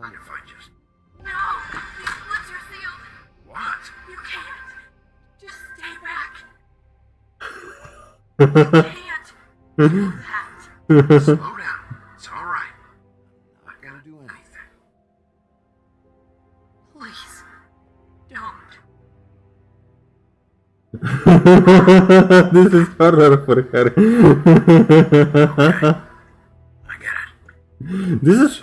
mind if I just... No! These lips are sealed! What? You can't! Just stay back! You can't! Do that! Slow down. It's all right. I'm not gonna do anything. Please. Don't. this is horror for her. I get it. this is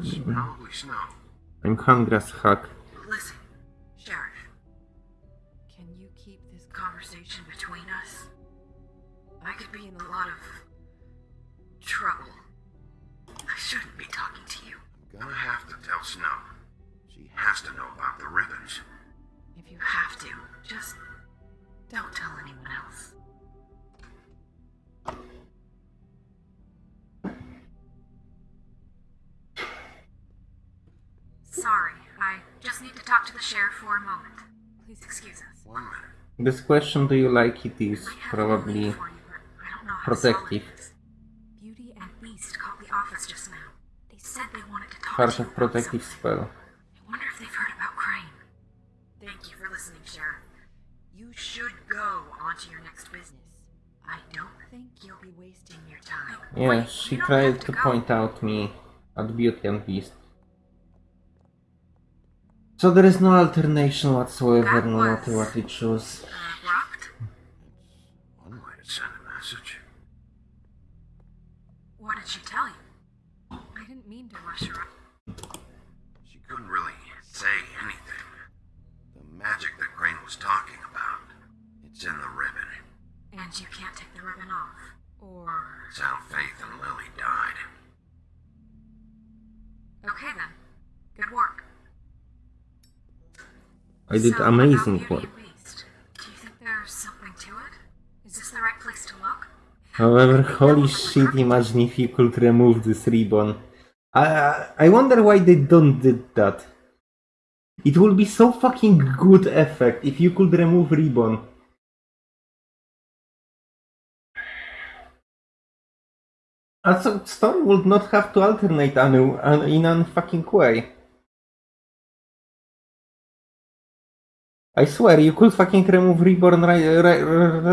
That's probably Snow. I'm hungry as heck. listen, Sheriff. Can you keep this conversation between us? I could be in a lot of trouble. I shouldn't be talking to you. I'm gonna have to tell Snow. She has to know about the ribbons. If you have to, just don't tell anyone else. Sorry, I just need to talk to the sheriff for a moment. Please excuse us. One minute. This question, do you like it, is I have a probably you, I don't know how to solve protective. Beauty and Beast called the office just now. They said they wanted to talk Part to you of protective something. spell. I wonder if they've heard about Crane. Thank you for listening, Sheriff. You should go on to your next business. I don't think you'll be wasting your time. Yeah, Wait, she tried have to point out me at Beauty and Beast. So there is no alternation whatsoever, no matter what we choose. Abrupt? One way to send a message. What did she tell you? I didn't mean to rush her up. She couldn't really say anything. The magic that Crane was talking about, it's in the ribbon. And you can't take the ribbon off. Or. It's how Faith and Lily died. Okay then. Good work. I did So, amazing work. Beauty and Beast, Do you think there's something to it? Is this the right place to look? However, holy shit, imagine if you could remove this ribbon. I, I wonder why they don't did that. It would be so fucking good effect if you could remove ribbon. Also, story would not have to alternate anu- in an fucking way. I swear, you could fucking remove Reborn right, right,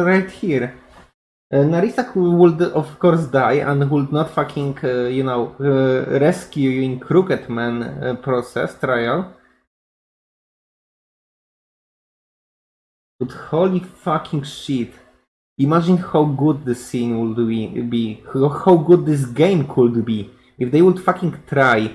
right here. Uh, Nerissa would of course die and would not fucking, uh, you know, uh, rescue you in Crooked Man uh, process trial. But holy fucking shit. Imagine how good the scene would be, how good this game could be if they would fucking try